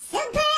Super